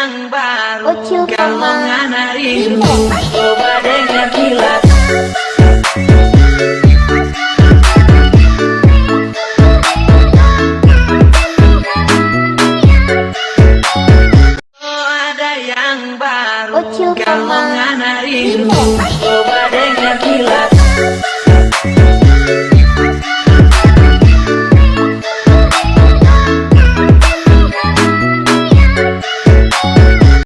yang baru. Galongan rindu Coba dengar kilat. Kau ada yang baru. Galongan rindu